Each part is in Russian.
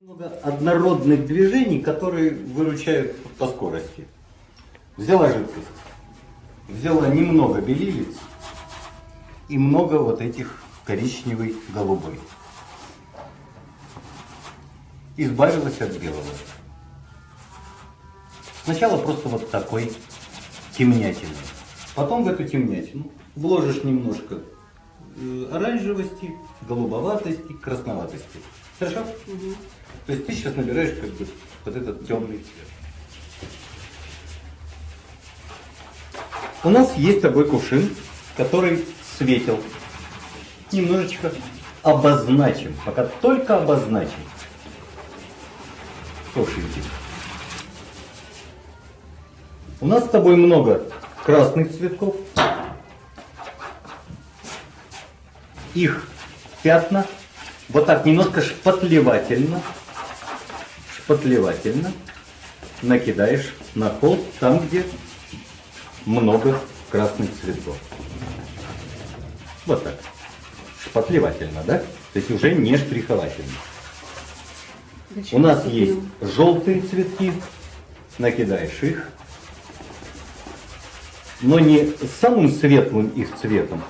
Много однородных движений, которые выручают по скорости. Взяла жидкость, взяла немного белилец и много вот этих коричневый, голубой. Избавилась от белого. Сначала просто вот такой темнятины. Потом в эту темнятину вложишь немножко э, оранжевости, голубоватости, красноватости. Хорошо? Угу. То есть ты сейчас набираешь как бы вот этот темный цвет. У нас есть такой кувшин, который светил. Немножечко обозначим, пока только обозначим. Кувшинчик. У нас с тобой много красных цветков. Их пятна. Вот так немножко шпатлевательно. Шпатлевательно накидаешь на холст там, где много красных цветов. Вот так. Шпатлевательно, да? То есть уже не штриховательно. У нас есть желтые цветки. Накидаешь их но не самым светлым их цветом,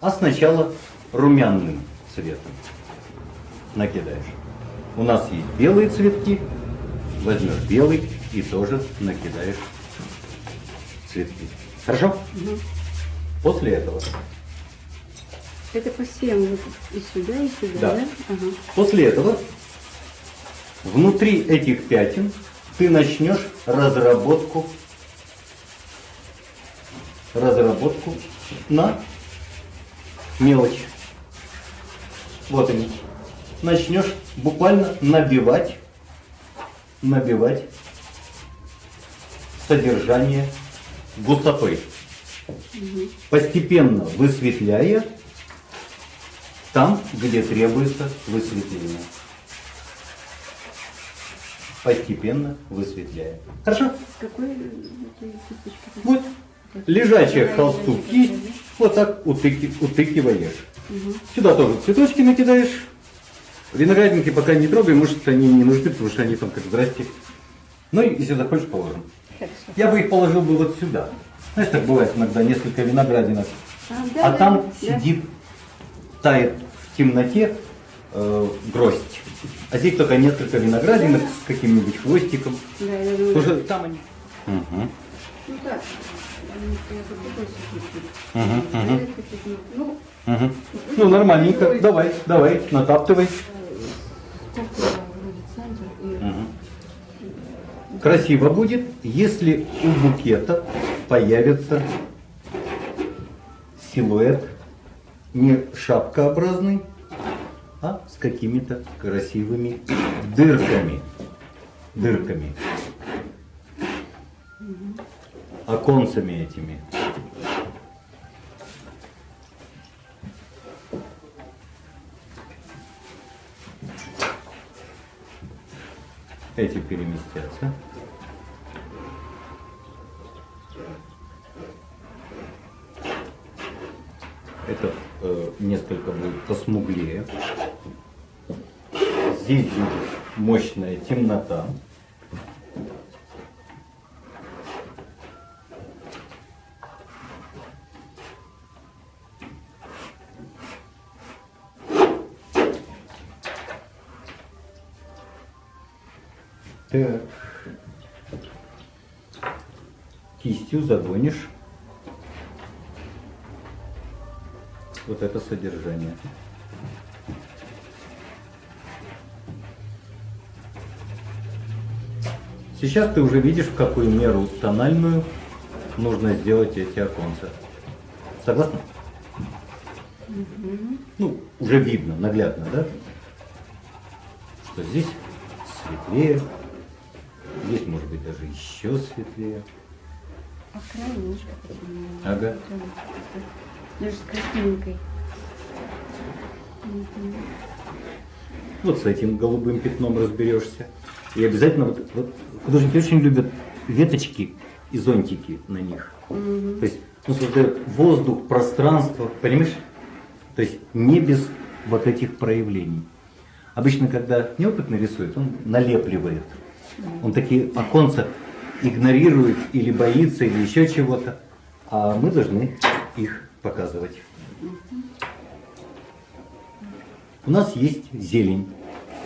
а сначала румяным цветом накидаешь. У нас есть белые цветки, возьмешь белый и тоже накидаешь цветки. Хорошо? Угу. После этого. Это по всем и сюда, и сюда, да? да? Ага. После этого внутри этих пятен ты начнешь разработку разработку на мелочь. Вот они. Начнешь буквально набивать, набивать содержание густотой. Угу. Постепенно высветляя там, где требуется высветление. Постепенно высветляя. Хорошо? Какой Вот лежачая к холсту кисть, вот так утыки, утыкиваешь. Угу. Сюда тоже цветочки накидаешь. Виноградники пока не трогай, может они не нужны, потому что они там как здрасте. Ну и если захочешь, положим. Хорошо. Я бы их положил бы вот сюда. Знаешь, так бывает иногда несколько виноградинок. А, да, а да, там да. сидит, тает в темноте э, гроздь. А здесь только несколько виноградинок да. с каким-нибудь хвостиком. Да, да, да. Уже там они. Угу. Ну так. Ну, ну, нормальненько. Давай, давай, натаптывай. Красиво будет, если у букета появится силуэт не шапкообразный, а с какими-то красивыми дырками. Дырками оконцами этими. Эти переместятся. Это э, несколько будет посмуглее. Здесь будет мощная темнота. Так. Кистью загонишь вот это содержание. Сейчас ты уже видишь, в какую меру тональную нужно сделать эти оконца. Согласна? Угу. Ну, уже видно, наглядно, да? Что здесь светлее, даже еще светлее. А край немножко Ага. Даже с красненькой. Вот с этим голубым пятном разберешься. И обязательно, вот, вот художники очень любят веточки и зонтики на них. Угу. То есть ну, создает воздух, пространство, понимаешь? То есть не без вот этих проявлений. Обычно, когда неопытный рисует, он налепливает. Он такие оконца игнорирует или боится, или еще чего-то. А мы должны их показывать. У нас есть зелень,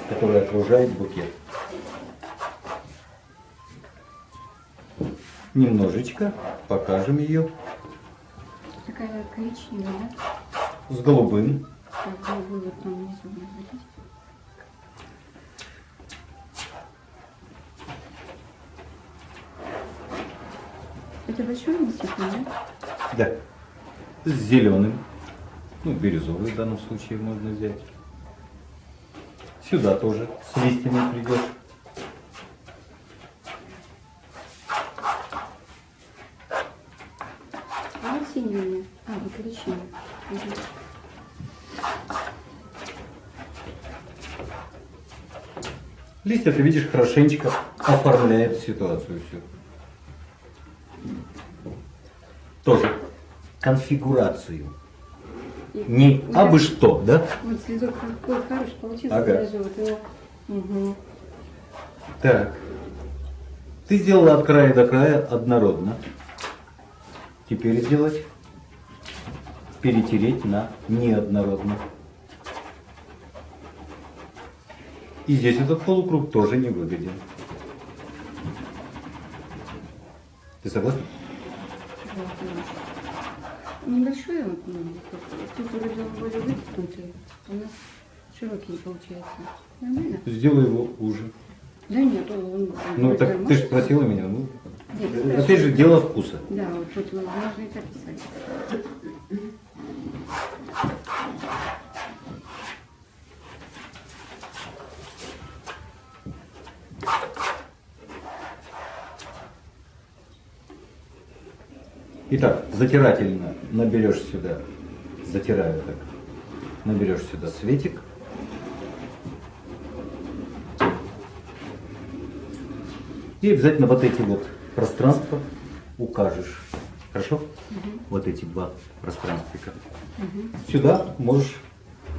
которая окружает букет. Немножечко покажем ее Такая коричневая, с голубым. Так, голубой вот там внизу. Листик, да? Да. С зеленым. Ну, бирюзовый в данном случае можно взять. Сюда тоже с листьями придешь. А вот меня. А, вот коричневый. Мгм. Листья, ты видишь, хорошенечко оформляет ситуацию всю. Тоже конфигурацию. И- Не и абы что, да? Вот цветок какой хороший получился. Ага. Даже вот его. Мгм. Так. Ты сделала от края до края однородно. Теперь сделать. Перетереть на неоднородно. И здесь этот полукруг тоже не выгоден. Ты согласна? Конечно. Небольшой вот, ну, тут вроде он более вытянутый, у нас широкий получается. Нормально? Сделай его уже. Да нет, он... он Ну так ты же спросила меня. Ну, Нет, опять спрашиваю. же, дело вкуса. Да, вот тут можно и так Итак, затирательно наберешь сюда, затираю так, наберешь сюда светик. И обязательно вот эти вот пространства укажешь. Хорошо? Вот эти два пространствика. Сюда можешь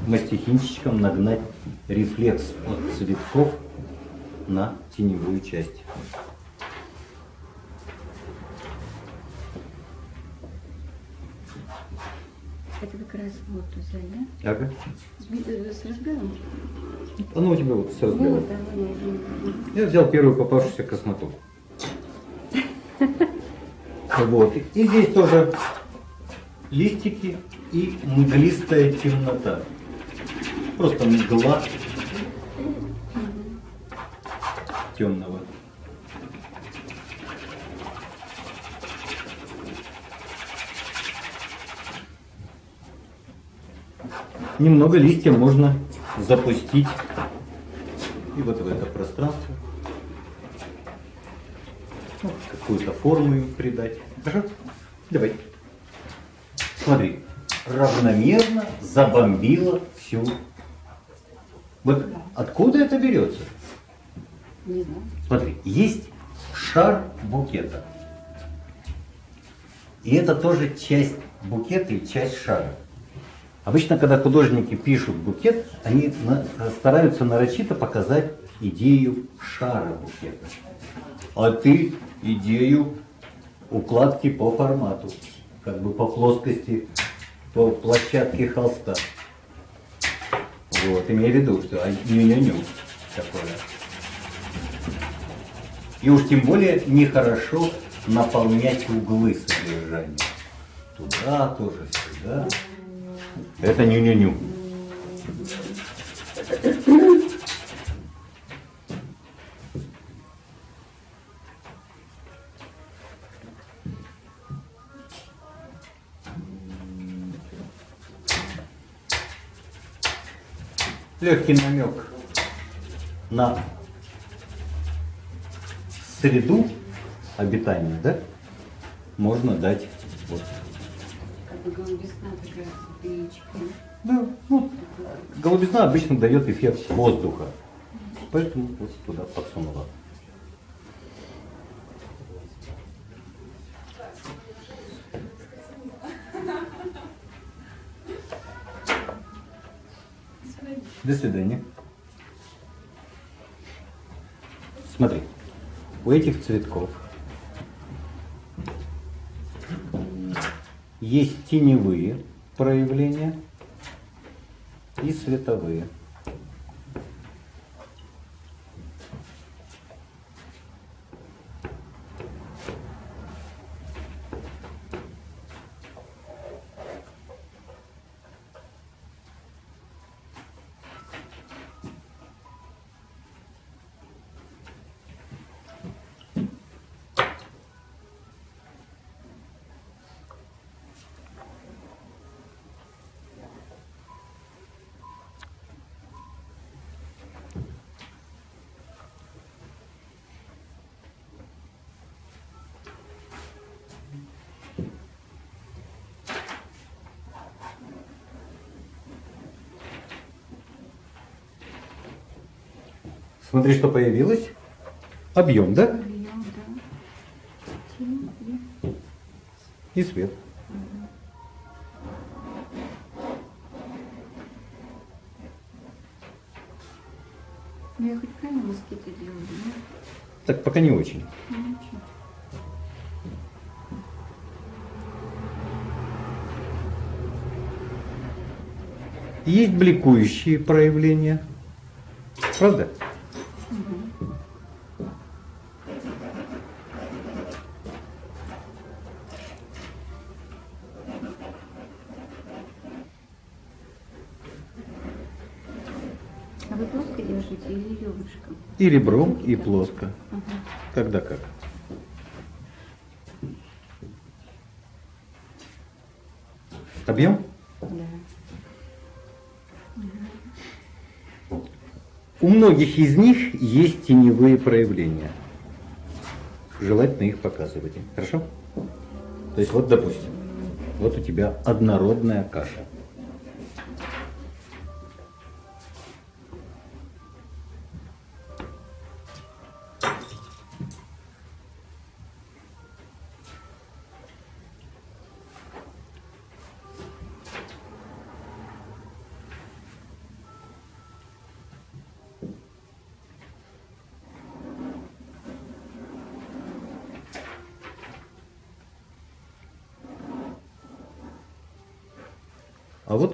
мастихинчиком нагнать рефлекс от цветков на теневую часть. Это как раз вот взяли, да? Ага. С, э, с разгаром? Оно у тебя вот с размером. Вот, оно уже. Я взял первую попавшуюся красноту. Вот. И здесь тоже листики и мглистая темнота. Просто мгла темного. Немного листья можно запустить и вот в это пространство. Ну, какую-то форму им придать. Хорошо? Давай. Смотри, равномерно забомбила всю. Вот откуда это берется? Не знаю. Смотри, есть шар букета. И это тоже часть букета и часть шара. Обычно, когда художники пишут букет, они стараются нарочито показать идею шара букета. А ты идею укладки по формату, как бы по плоскости, по площадке холста. Вот, имея в виду, что ню-ню-ню такое. И уж тем более нехорошо наполнять углы содержания. Туда тоже, сюда. Это ню-ню-ню. Легкий намек на среду обитания, да, можно дать голубизна. Да, ну, голубизна обычно дает эффект воздуха. Поэтому вот туда подсунула. До свидания. Смотри, у этих цветков есть теневые проявления и световые. Смотри, что появилось. Объем, да? Объем, да. Тень и свет. Ну, я хоть правильно москиты делаю, да? Так, пока не очень. Ну, ничего. Есть бликующие проявления. Правда? А вы плоско держите или ребрышком? И ребром, и плоско. Ага. Когда как. Объем? Да. У многих из них есть теневые проявления. Желательно их показывать. Хорошо? То есть вот, допустим, вот у тебя однородная каша.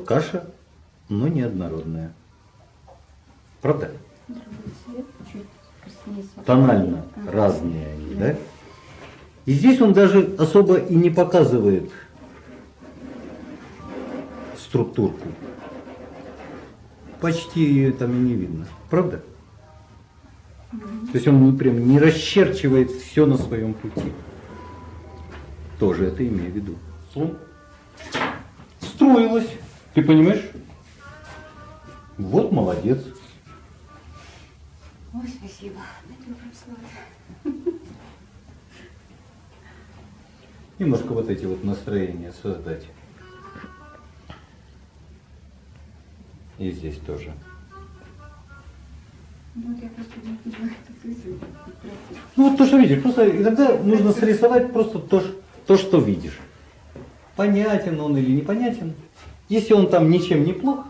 Каша, но неоднородная. Правда? Тонально разные они, Да. И здесь он даже особо и не показывает структурку. Почти ее там и не видно. Правда? То есть он прям не расчерчивает все на своем пути. Тоже это имею в виду. Слон. Ты понимаешь? Вот молодец. Ой, спасибо. Немножко вот эти вот настроения создать. И здесь тоже. Ну, вот я просто не понимаю, это ты Ну вот то, что видишь. Просто иногда нужно срисовать просто то, то, что видишь. Понятен он или непонятен. Если он там ничем не плох,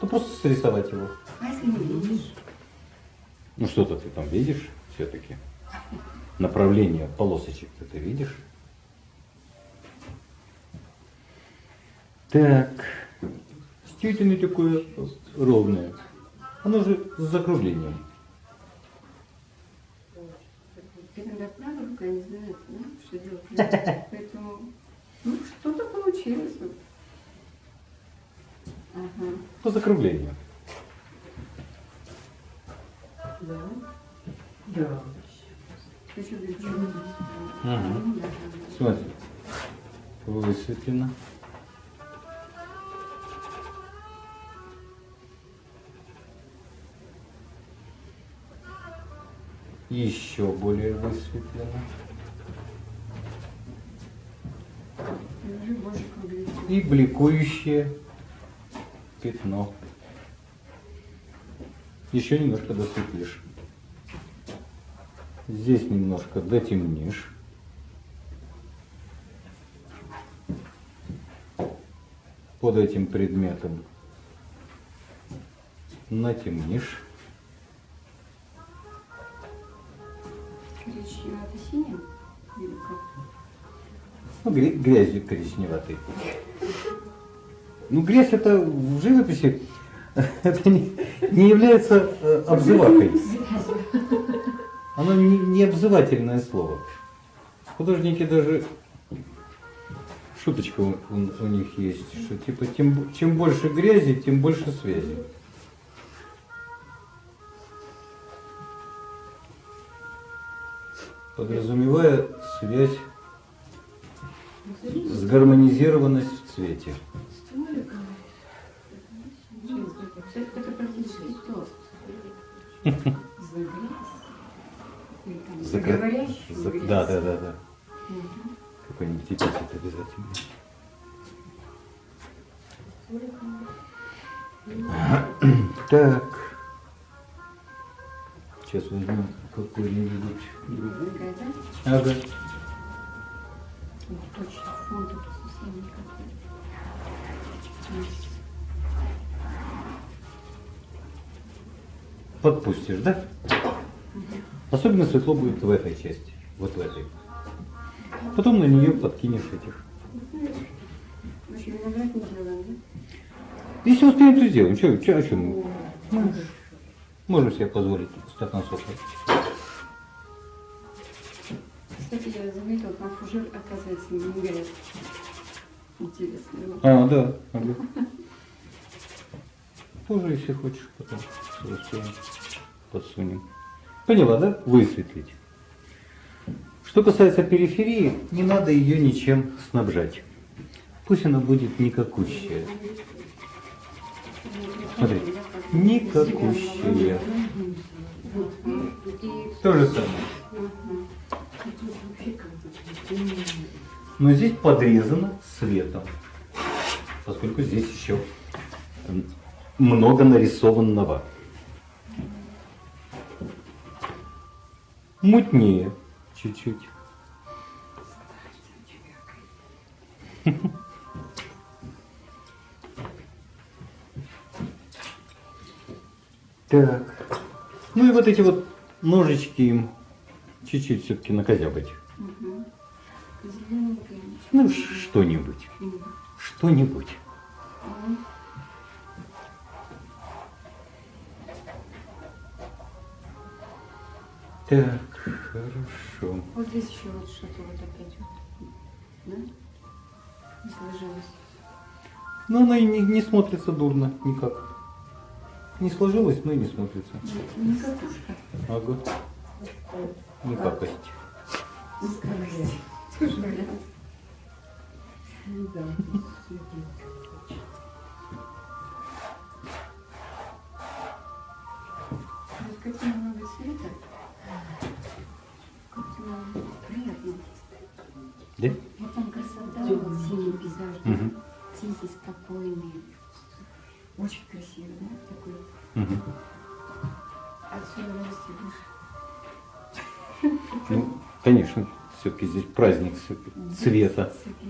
то просто срисовать его. А если не видишь? Ну что-то ты там видишь все-таки. Направление полосочек-то ты видишь. Так. Действительно такое ровное. Оно же с закруглением. Иногда правда не знает, да, что делать. Поэтому, ну, что-то получилось. вот. Ага. По закруглению. Да. Да. Смотри. Высветлено. Еще более высветлено. И бликующее пятно. Еще немножко досветлишь. Здесь немножко дотемнишь. Под этим предметом натемнишь. синим? Или как? Ну, гря- грязью коричневатой. Ну, грязь это в живописи это не, не является э, обзывакой. Оно не, не обзывательное слово. Художники даже шуточка у, у- них есть, что типа тем, чем больше грязи, тем больше связи. Подразумевая связь, сгармонизированность в цвете. Это, практически тост. За. Да, да, да, да. Мгм. Какой-нибудь эпитет обязательно. Так. Сейчас возьмем какой-нибудь другой. Ага. Ух, точно, фон тут совсем никакой. Подпустишь, да? Особенно светло будет в этой части. Вот в этой. Потом на нее подкинешь этих. Если успеем, то сделаем. Че, че, о чем? Ну, Можем себе позволить стакан сока. Кстати, я заметила, там фужер, оказывается, не виноград. Интересно. вот. А, да. ага. Тоже, если хочешь, потом подсунем. Поняла, да? Высветлить. Что касается периферии, не надо ее ничем снабжать. Пусть она будет никакущая. Смотри, никакущая. То же самое. Но здесь подрезано светом, поскольку здесь еще м, много нарисованного. Мутнее чуть-чуть. Так. Ну и вот эти вот ножички им чуть-чуть все-таки накозябать. Ну, что-нибудь. Что-нибудь. Так, хорошо. Вот здесь еще вот что-то вот опять вот. Да? Не сложилось. Но она и не, не смотрится дурно никак. Не сложилось, но и не смотрится. Не катушка. Ага. Никакость. Вот света. Приятно. Да? Вот там красота, вот синий пейзаж? Мгм. тихий, спокойный. Очень красиво, да? Такой. Мгм. Отсюда вырасти будешь. Ну, конечно, все-таки здесь праздник всё-таки цвета. Цвета.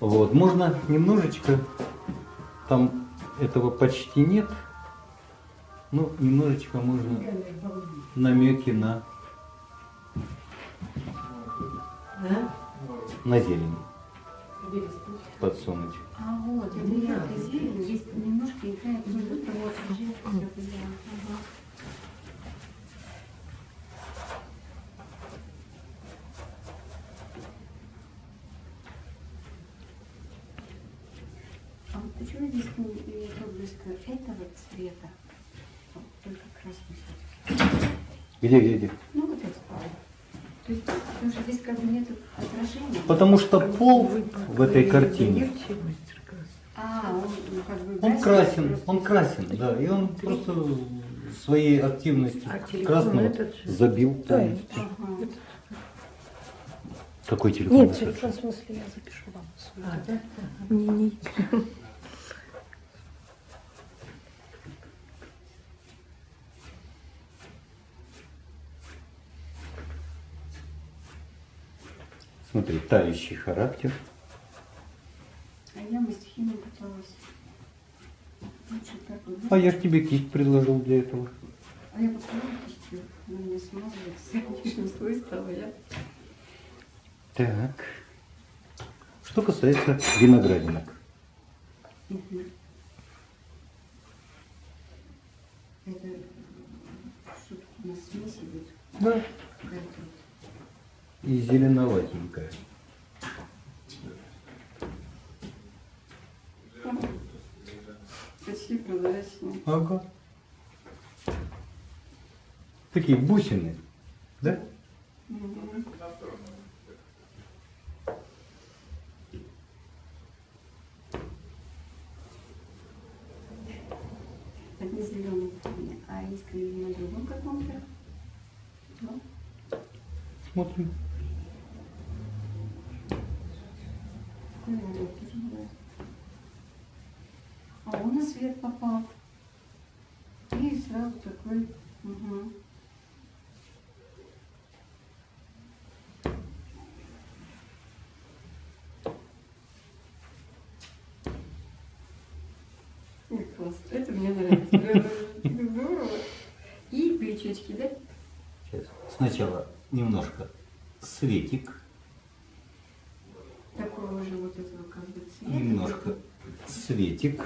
Вот, можно немножечко, там этого почти нет, ну, немножечко можно намеки на, на зелень подсунуть. А вот, это зелень, здесь немножко играет вот вот Ага. А вот почему здесь не- этого цвета? Вот Только красный Где, где, где? Ну вот это. То есть, потому что здесь как бы нет отражения. Потому что пол в этой картине, А, он ну, как бы он красен, он красен, да, и он просто своей активностью А красного этот забил Да, полностью. Ага. Какой телефон? Нет, этот? телефон в смысле я запишу вам. А, да? Не, не. Смотри, тающий характер. А я мастихиной пыталась. Лучше. А я ж тебе кисть предложил для этого. А я попробую кисть. Всё, она не смазывается. Лишний слой стало, я. Так. Что касается виноградинок. Это что у нас смесь идет? Да. И зеленоватенькая. Почти прозрачная. Ага. Такие бусины. Да? Не зеленый фоне, а искренне на другом каком-то. Ну, Смотрим. Тоже бывает. А он на свет попал. И сразу такой. Угу. Ой, класс. Это мне нравится. Здорово. И крючочки, да? Сейчас. Сначала немножко светик, немножко светик.